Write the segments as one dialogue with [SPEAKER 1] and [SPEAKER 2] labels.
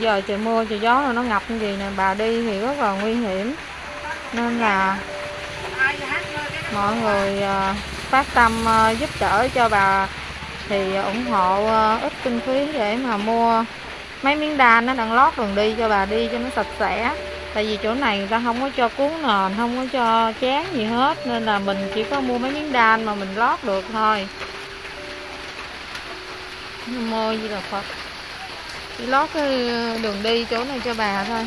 [SPEAKER 1] giờ trời mưa, trời gió rồi nó ngập như gì nè. Bà đi thì rất là nguy hiểm. Nên là mọi người à, phát tâm à, giúp đỡ cho bà thì ủng hộ à, ít kinh phí để mà mua mấy miếng đan nó đang lót đường đi cho bà đi cho nó sạch sẽ. Tại vì chỗ này người ta không có cho cuốn nền, không có cho chén gì hết. Nên là mình chỉ có mua mấy miếng đan mà mình lót được thôi. Mua gì là phật chỉ lót cái đường đi chỗ này cho bà thôi.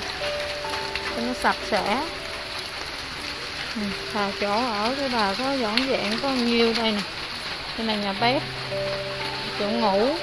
[SPEAKER 1] Cho nó sạch sẽ. Ừ, chỗ ở cái bà có dọn dẹn có nhiêu đây nè. Đây là nhà bếp chỗ ngủ.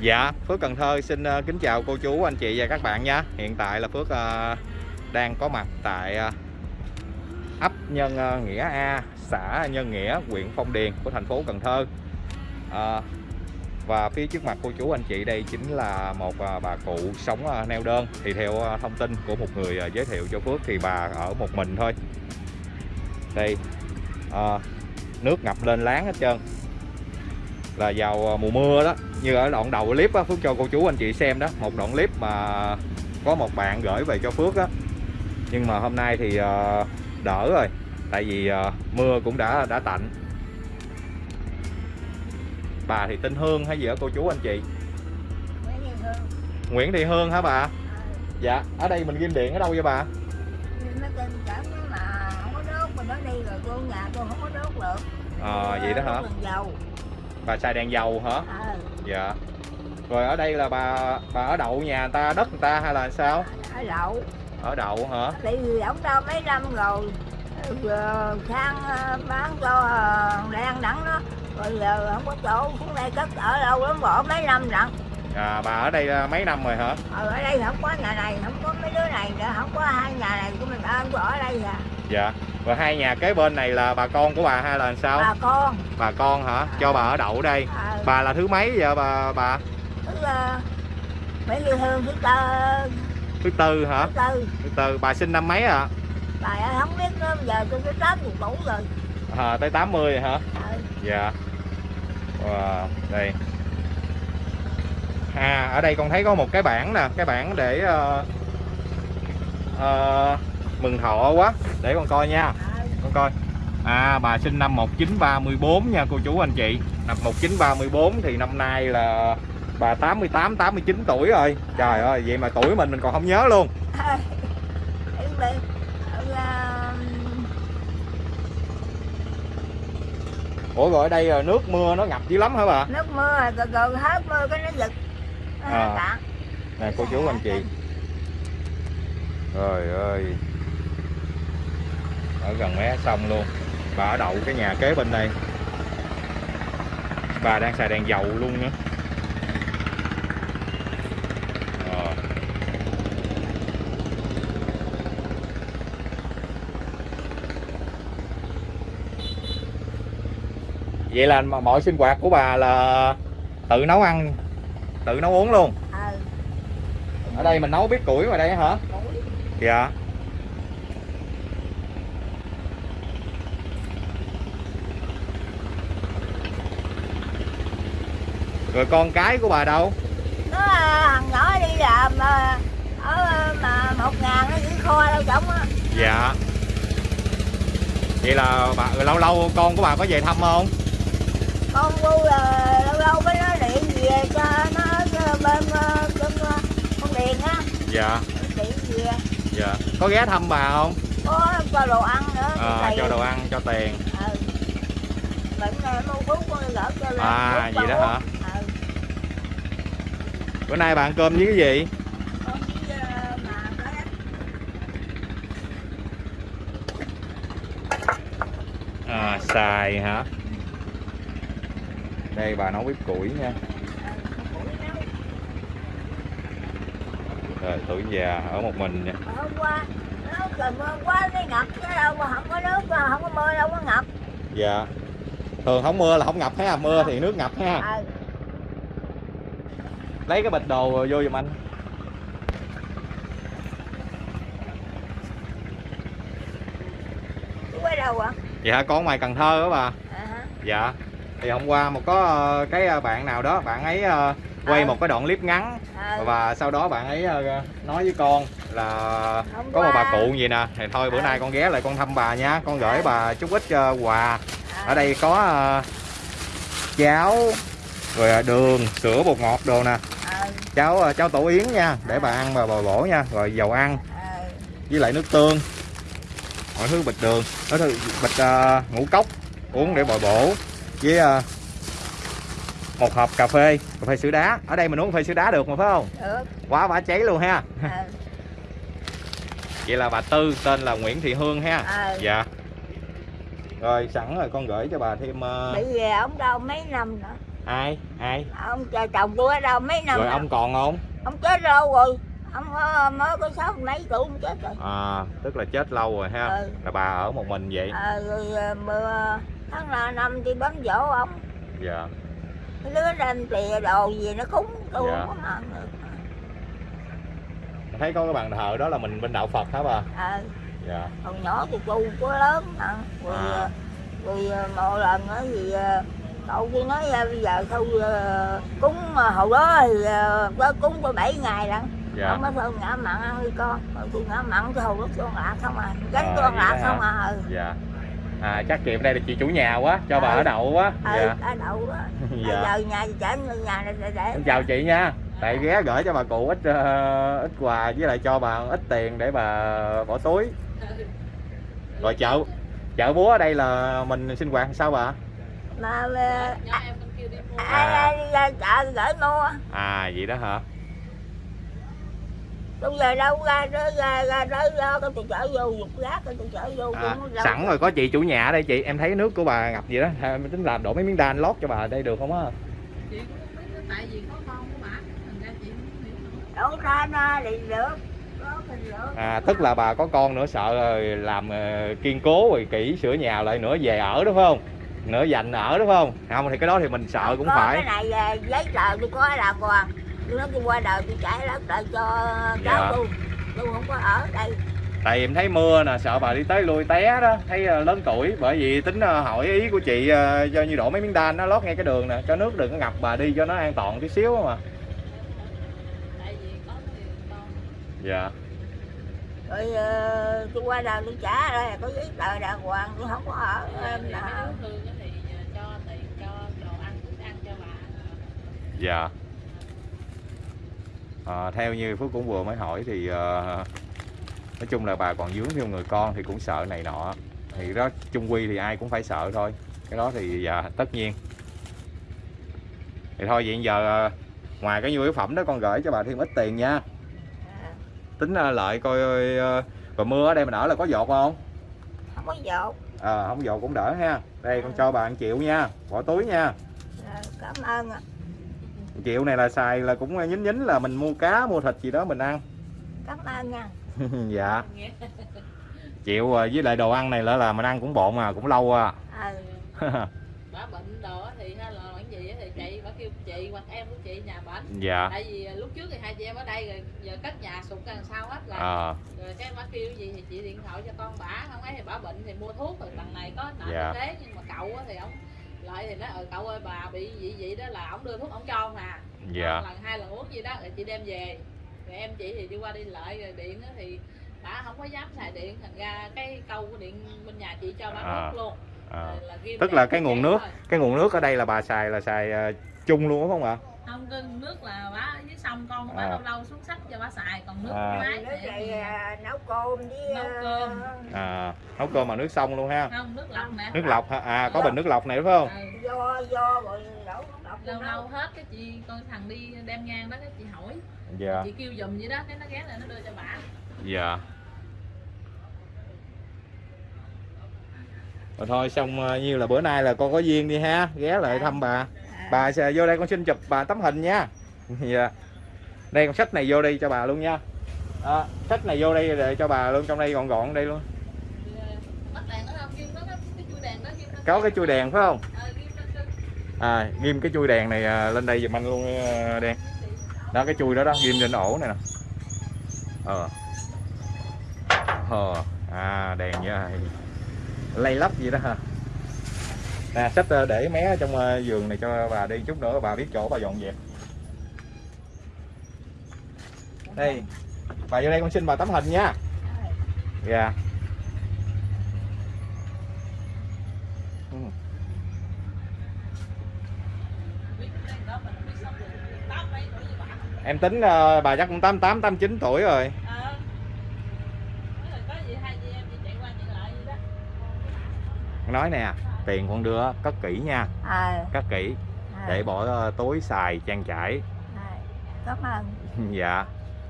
[SPEAKER 2] Dạ, Phước Cần Thơ xin ờ, kính chào cô chú, anh chị và các bạn nha Hiện tại là Phước ờ, đang có mặt tại ờ, ấp Nhân Nghĩa A, xã Nhân Nghĩa, huyện Phong Điền của thành phố Cần Thơ. Và phía trước mặt cô chú anh chị đây chính là một bà cụ sống neo đơn. Thì theo thông tin của một người giới thiệu cho Phước thì bà ở một mình thôi. Đây, nước ngập lên láng hết trơn là vào mùa mưa đó. Như ở đoạn đầu clip á, Phước cho cô chú anh chị xem đó một đoạn clip mà có một bạn gửi về cho Phước á. Nhưng mà hôm nay thì uh, đỡ rồi tại vì uh, mưa cũng đã đã tạnh. Bà thì tên Hương hay gì ở cô chú anh chị? Nguyễn Thị Hương. Hả bà? Dạ ở đây mình ghim điện ở đâu vậy bà? Ờ à, vậy đó hả? Bà xài đèn dầu hả?
[SPEAKER 3] À.
[SPEAKER 2] dạ. Rồi ở đây là bà bà ở đậu nhà người ta đất người ta hay là sao?
[SPEAKER 3] Ở đậu.
[SPEAKER 2] Ở đậu hả?
[SPEAKER 3] Vì ổng đâu mấy năm rồi sang ờ, bán cho ờ, đen đẳng đó. Rồi giờ không có chỗ xuống đây cất ở đâu lắm bỏ mấy năm lận
[SPEAKER 2] à bà ở đây ờ, mấy năm rồi hả?
[SPEAKER 3] Ờ, ở đây không có nhà này không có mấy đứa này nữa không có hai nhà này của mình ăn ở đây à.
[SPEAKER 2] Dạ. Rồi hai nhà kế bên này là bà con của bà hay là sao?
[SPEAKER 3] Bà con
[SPEAKER 2] bà con hả? Cho bà ở đậu đây. À. bà là thứ mấy giờ bà bà?
[SPEAKER 3] Thứ uh, mấy người thương thứ tư.
[SPEAKER 2] Thứ tư hả?
[SPEAKER 3] Thứ tư.
[SPEAKER 2] Thứ tư. Bà sinh năm mấy à
[SPEAKER 3] bà không biết nữa giờ tôi tới tám mươi tuổi rồi.
[SPEAKER 2] À, tới 80 rồi hả?
[SPEAKER 3] Ừ.
[SPEAKER 2] dạ. Wow, đây. À ở đây con thấy có một cái bảng nè. Cái bảng để uh, uh, mừng thọ quá. Để con coi nha. Con coi à bà sinh năm 1934 nha cô chú anh chị năm 1934 thì năm nay là bà 88 89 tuổi rồi trời ơi vậy mà tuổi mình mình còn không nhớ luôn Ủa rồi ở đây nước mưa nó ngập dữ lắm hả bà?
[SPEAKER 3] Nước mưa rồi, rồi hết mưa cái nó giật.
[SPEAKER 2] À. Nè cô chú anh chị. Trời ơi ở gần mé sông luôn bà ở đậu cái nhà kế bên đây. Bà đang xài đèn dầu luôn nữa à. vậy là mọi sinh hoạt của bà là tự nấu ăn tự nấu uống luôn?
[SPEAKER 3] Ừ.
[SPEAKER 2] ở đây mình nấu biết củi ngoài đây hả? Dạ rồi con cái của bà đâu?
[SPEAKER 3] Nó à, thằng nhỏ đi làm à, ở mà một ngàn nó giữ kho đâu trọng á.
[SPEAKER 2] Dạ. Vậy là bà lâu lâu con của bà có về thăm không?
[SPEAKER 3] Con bu là lâu lâu mới nó điện về cho nó bên bên con điền á.
[SPEAKER 2] Dạ.
[SPEAKER 3] Điện về.
[SPEAKER 2] Dạ. Có ghé thăm bà không?
[SPEAKER 3] Có cho đồ ăn nữa
[SPEAKER 2] à, cho đồ ăn cho tiền.
[SPEAKER 3] Ừ. bệnh mua thuốc con gỡ cho
[SPEAKER 2] à vậy đó hả bữa nay bạn cơm với cái gì? À, xài hả? Đây bà nấu bếp củi nha. Rồi tuổi già ở một mình nha
[SPEAKER 3] hôm qua nó trời mưa quá cái ngập cái đâu mà không có nước không có mưa đâu có ngập
[SPEAKER 2] dạ. Thường không mưa là không ngập ha mưa thì nước ngập ha.
[SPEAKER 3] À
[SPEAKER 2] lấy cái bịch đồ vô giùm anh.
[SPEAKER 3] Ở đâu ạ
[SPEAKER 2] dạ con ngoài Cần Thơ đó bà.
[SPEAKER 3] À, hả?
[SPEAKER 2] dạ. Thì hôm qua một có ờ, cái ờ, bạn nào đó bạn ấy ờ, quay
[SPEAKER 3] Ờ.
[SPEAKER 2] một cái đoạn clip ngắn
[SPEAKER 3] à,
[SPEAKER 2] và sau đó bạn ấy nói với con là
[SPEAKER 3] Hôm
[SPEAKER 2] có một bà
[SPEAKER 3] qua-
[SPEAKER 2] cụ gì nè. Thì thôi bữa
[SPEAKER 3] Ờ.
[SPEAKER 2] nay con ghé lại con thăm bà nha. Con gửi
[SPEAKER 3] Ờ.
[SPEAKER 2] bà chút ít quà.
[SPEAKER 3] À,
[SPEAKER 2] ở đây có cháo rồi đường sữa bột ngọt đồ nè.
[SPEAKER 3] à,
[SPEAKER 2] cháo ờ, cháo tổ yến nha để bà ăn bà bồi bổ nha rồi dầu ăn. Với lại nước tương. Mọi thứ bịch đường đó thứ bịch ờ, ngũ cốc uống để bồi bổ với ờ, một hộp cà phê cà phê sữa đá. Ở đây mình uống cà phê sữa đá được mà phải không?
[SPEAKER 3] Được.
[SPEAKER 2] Quá bả cháy luôn ha.
[SPEAKER 3] À,
[SPEAKER 2] vậy là bà tư tên là nguyễn thị hương ha.
[SPEAKER 3] À,
[SPEAKER 2] dạ. Rồi sẵn rồi con gửi cho bà thêm ờ,
[SPEAKER 3] bị về ông đâu mấy năm nữa
[SPEAKER 2] ai? Ai?
[SPEAKER 3] Ông chờ chồng tôi ở đâu? Mấy năm
[SPEAKER 2] rồi ông còn không?
[SPEAKER 3] Ông chết lâu rồi. Ông ờ, mới có sáu mấy tuổi ông chết rồi.
[SPEAKER 2] À tức là chết lâu rồi ha.
[SPEAKER 3] Ừ.
[SPEAKER 2] là bà ở một mình vậy?
[SPEAKER 3] À, rồi ờ, tháng là năm thì bấm dỗ ông.
[SPEAKER 2] Dạ.
[SPEAKER 3] Cái đứa đem tìa đồ gì nó cúng tôi
[SPEAKER 2] Dạ.
[SPEAKER 3] không có được.
[SPEAKER 2] Thấy có cái bàn thờ đó là mình bên đạo phật hả bà?
[SPEAKER 3] À,
[SPEAKER 2] dạ.
[SPEAKER 3] Còn nhỏ thì tu có lớn mà rồi,
[SPEAKER 2] À.
[SPEAKER 3] rồi một lần thì ờ, cậu kia nói ờ, bây giờ thôi ờ, cúng mà hồi đó thì ờ, có cúng có 7 ngày lận.
[SPEAKER 2] Dạ.
[SPEAKER 3] Ông mới thôi ngã mặn ăn đi con. Tôi ngã mặn cái hồi đó con lạc không à. Gánh
[SPEAKER 2] À,
[SPEAKER 3] con
[SPEAKER 2] đó
[SPEAKER 3] không à ừ.
[SPEAKER 2] dạ. À chắc chị đây là chị chủ nhà quá cho bà
[SPEAKER 3] Ừ.
[SPEAKER 2] ở đậu quá.
[SPEAKER 3] Ừ
[SPEAKER 2] dạ.
[SPEAKER 3] ở đậu đó
[SPEAKER 2] dạ.
[SPEAKER 3] giờ nhà chở nhà này để, để
[SPEAKER 2] chào chị nha. Tại ghé gửi cho bà cụ ít ờ, ít quà với lại cho bà ít tiền để bà bỏ túi. Rồi chợ chợ búa ở đây là mình sinh hoạt sao bà
[SPEAKER 3] mà
[SPEAKER 4] em đi mua.
[SPEAKER 3] Ai ai đi ra chợ gửi mua?
[SPEAKER 2] À vậy đó hả?
[SPEAKER 3] Bây giờ đâu ra ra ra ra ra, ra cái tôi chở vô dục rác cái tôi chở vô
[SPEAKER 2] à, sẵn rồi có chị chủ nhà ở đây chị em thấy nước của bà ngập gì đó. Mình tính là đổ mấy miếng đan lót cho bà ở đây được không á?
[SPEAKER 4] Chị tại vì có con của bà thành ra chị
[SPEAKER 3] đổ thì được
[SPEAKER 2] à tức là bà có con nữa sợ rồi làm ờ, kiên cố rồi kỹ sửa nhà lại nữa về ở đúng không nữa dành ở đúng không? Không thì cái đó thì mình sợ cũng
[SPEAKER 3] có
[SPEAKER 2] phải.
[SPEAKER 3] cái này à, giấy tờ tôi có là còn tôi nói tôi qua đời tôi trả lớp lại cho
[SPEAKER 2] Dạ.
[SPEAKER 3] cháu tôi tôi không có ở đây.
[SPEAKER 2] Tại vì em thấy mưa nè sợ bà đi tới lui té đó. Thấy ờ, lớn tuổi bởi vì tính ờ, hỏi ý của chị cho như đổ mấy miếng đan nó lót ngay cái đường nè. Cho nước đừng có ngập bà đi cho nó an toàn tí xíu mà.
[SPEAKER 4] Tại vì có người con.
[SPEAKER 2] Dạ
[SPEAKER 3] rồi ờ, tôi qua đời tôi trả đây có giấy tờ đàng hoàng tôi không có ở em
[SPEAKER 4] thì
[SPEAKER 3] là
[SPEAKER 4] đứa thương thì ờ, cho tiền cho đồ ăn thức ăn cho bà.
[SPEAKER 2] Dạ. Ờ, theo như phước cũng vừa mới hỏi thì ờ, nói chung là bà còn dướng thêm người con thì cũng sợ này nọ. Thì đó chung quy thì ai cũng phải sợ thôi. Cái đó thì dạ, tất nhiên. Thì thôi vậy giờ ờ, ngoài cái nhu yếu phẩm đó con gửi cho bà thêm ít tiền nha.
[SPEAKER 3] à,
[SPEAKER 2] tính ờ, lại coi ờ, rồi mưa ở đây mình ở là có dột không?
[SPEAKER 3] Không có dột
[SPEAKER 2] ờ không dột cũng đỡ ha. Đây con cho 1 triệu nha. Bỏ túi nha.
[SPEAKER 3] À, cảm ơn ạ.
[SPEAKER 2] 1 triệu này là xài là cũng nhín nhín là mình mua cá mua thịt gì đó mình ăn.
[SPEAKER 3] Cảm ơn nha.
[SPEAKER 2] Dạ. Chịu ờ, với lại đồ ăn này là là mình ăn cũng bộn mà cũng lâu à.
[SPEAKER 3] À,
[SPEAKER 4] chị hoặc em của chị nhà bệnh
[SPEAKER 2] dạ.
[SPEAKER 4] Tại vì ờ, lúc trước thì hai chị em ở đây rồi giờ cất nhà sụt đằng sau hết rồi
[SPEAKER 2] ờ.
[SPEAKER 4] rồi cái bà kêu gì thì chị điện thoại cho con bả không ấy thì bả bệnh thì mua thuốc rồi đằng này có nợ
[SPEAKER 2] Dạ.
[SPEAKER 4] thế nhưng mà cậu thì ông lại thì nói ừ cậu ơi bà bị gì vậy đó là ông đưa thuốc ông cho mà.
[SPEAKER 2] Dạ.
[SPEAKER 4] Lần hai lần uống gì đó rồi chị đem về. Rồi em chị thì đi qua đi lại rồi điện thì bà không có dám xài điện thành ra cái câu của điện bên nhà chị cho bà
[SPEAKER 2] À.
[SPEAKER 4] luôn ghim
[SPEAKER 2] tức là cái nguồn nước cái nguồn nước ở đây là bà xài là xài ờ, chung luôn đúng không ạ?
[SPEAKER 4] Không cái nước là ở dưới sông con của bà
[SPEAKER 2] À.
[SPEAKER 4] lâu lâu xuống sách cho bà xài còn nước
[SPEAKER 2] À.
[SPEAKER 4] máy
[SPEAKER 3] nước
[SPEAKER 4] thì
[SPEAKER 3] này à, nấu cơm với
[SPEAKER 4] Nấu
[SPEAKER 3] à,
[SPEAKER 4] cơm.
[SPEAKER 2] à, nấu cơm bằng nước sông luôn ha.
[SPEAKER 4] Không nước lọc nè.
[SPEAKER 2] Nước lọc hả? À có bình nước lọc này đúng không?
[SPEAKER 4] Ừ.
[SPEAKER 3] do do rồi đổ
[SPEAKER 4] lâu lâu hết cái chị con thằng đi đem ngang đó cái chị hỏi.
[SPEAKER 2] Dạ.
[SPEAKER 4] Chị kêu giùm vậy đó cái nó ghé lại nó đưa cho bà.
[SPEAKER 2] Dạ rồi thôi xong ờ, như là bữa nay là con có duyên đi ha. Ghé lại thăm bà. Bà sẽ vô đây con xin chụp bà tấm hình nha. Dạ. Đây con sách này vô đây cho bà luôn nha. À, sách này vô đây để cho bà luôn trong đây gọn gọn đây luôn.
[SPEAKER 4] Đèn đèn
[SPEAKER 2] có cái chui đèn phải không?
[SPEAKER 4] Ờ
[SPEAKER 2] à ghim cái chui đèn này à, lên đây giùm anh luôn à, đen đó cái chui đó đó ghim trên ổ này nè. Ờ. Ờ. À đèn như này lay lắp gì đó hả? nè sách ờ, để mé trong ờ, giường này cho bà đi chút nữa bà biết chỗ bà dọn dẹp đây bà vô đây con xin bà tấm hình nha dạ yeah. em tính ờ, bà chắc cũng tám tám tám chín tuổi rồi
[SPEAKER 4] Ờ. Nói là có gì hai chị em chị chạy qua chạy lại vậy
[SPEAKER 2] nói nè tiền con đưa cất kỹ nha.
[SPEAKER 3] À,
[SPEAKER 2] cất kỹ.
[SPEAKER 3] À,
[SPEAKER 2] để bỏ ờ, túi xài trang trải.
[SPEAKER 3] À, cảm ơn.
[SPEAKER 2] Dạ.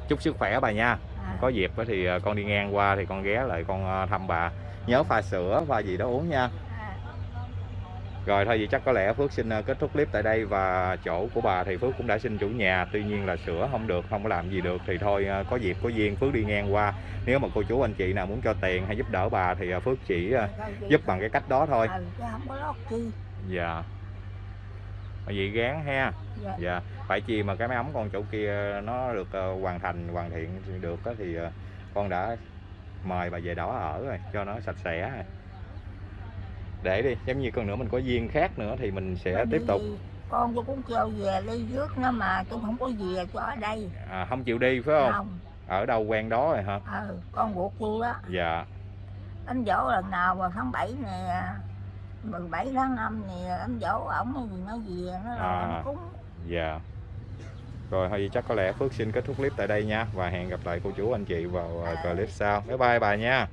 [SPEAKER 2] Chúc sức khỏe bà nha.
[SPEAKER 3] À,
[SPEAKER 2] có dịp thì ờ, con đi ngang qua thì con ghé lại con ờ, thăm bà. Nhớ pha sữa pha gì đó uống nha rồi thôi vậy chắc có lẽ Phước xin ờ, kết thúc clip tại đây và chỗ của bà thì Phước cũng đã xin chủ nhà. Tuy nhiên là sửa không được không có làm gì được thì thôi ờ, có dịp có duyên Phước đi ngang qua. Nếu mà cô chú anh chị nào muốn cho tiền hay giúp đỡ bà thì ờ, Phước chỉ giúp bằng cái cách đó thôi.
[SPEAKER 3] Ừ,
[SPEAKER 2] dạ. Vậy gán ha.
[SPEAKER 3] Dạ.
[SPEAKER 2] dạ. Phải chi mà cái máy ấm con chỗ kia nó được hoàn thành hoàn thiện được á thì con đã mời bà về đó ở rồi cho nó sạch sẽ. rồi để đi giống như con nữa mình có duyên khác nữa thì mình sẽ
[SPEAKER 3] Bởi
[SPEAKER 2] tiếp tục.
[SPEAKER 3] con tôi cũng kêu về đi trước nó mà tôi không có về cho ở đây.
[SPEAKER 2] À, không chịu đi phải không?
[SPEAKER 3] Không.
[SPEAKER 2] Ở đâu quen đó rồi hả?
[SPEAKER 3] Ừ, con ruột tôi đó.
[SPEAKER 2] Dạ.
[SPEAKER 3] Anh dỗ lần nào mà tháng 7 này 17 tháng 5 này anh dỗ ổng gì nói gì nó là
[SPEAKER 2] À.
[SPEAKER 3] anh cúng.
[SPEAKER 2] dạ. Rồi thôi chắc có lẽ Phước xin kết thúc clip tại đây nha và hẹn gặp lại cô chú anh chị vào ờ, clip sau. Bye bye bà nha
[SPEAKER 3] à.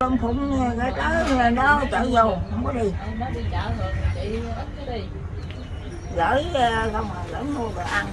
[SPEAKER 3] Con phụng cái tới nó chạy vô không có đi.
[SPEAKER 4] Nó đi chợ rồi, chị ít cái đi
[SPEAKER 3] gửi không mà gửi mua đồ ăn.